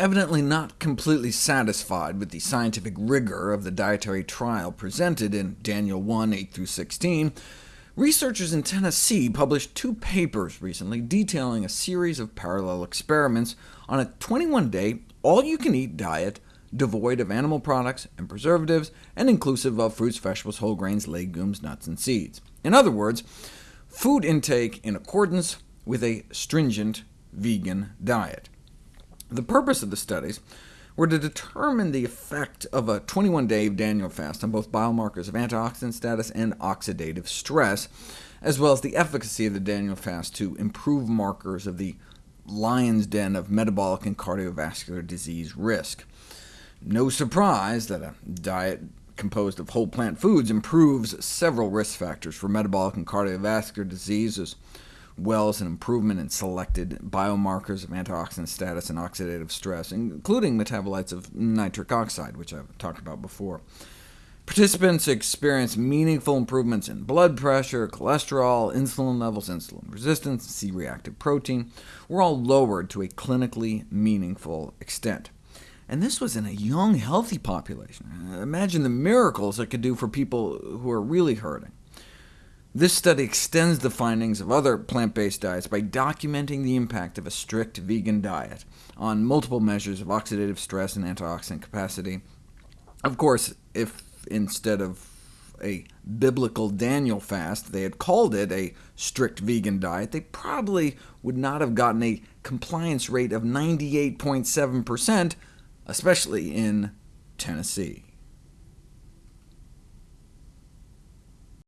Evidently not completely satisfied with the scientific rigor of the dietary trial presented in Daniel 1, 8-16, researchers in Tennessee published two papers recently detailing a series of parallel experiments on a 21-day, all-you-can-eat diet devoid of animal products and preservatives, and inclusive of fruits, vegetables, whole grains, legumes, nuts, and seeds. In other words, food intake in accordance with a stringent vegan diet. The purpose of the studies were to determine the effect of a 21-day Daniel fast on both biomarkers of antioxidant status and oxidative stress, as well as the efficacy of the Daniel fast to improve markers of the lion's den of metabolic and cardiovascular disease risk. No surprise that a diet composed of whole plant foods improves several risk factors for metabolic and cardiovascular disease, well as an improvement in selected biomarkers of antioxidant status and oxidative stress, including metabolites of nitric oxide, which I've talked about before. Participants experienced meaningful improvements in blood pressure, cholesterol, insulin levels, insulin resistance, C-reactive protein, were all lowered to a clinically meaningful extent. And this was in a young, healthy population. Imagine the miracles it could do for people who are really hurting. This study extends the findings of other plant-based diets by documenting the impact of a strict vegan diet on multiple measures of oxidative stress and antioxidant capacity. Of course, if instead of a biblical Daniel fast they had called it a strict vegan diet, they probably would not have gotten a compliance rate of 98.7%, especially in Tennessee.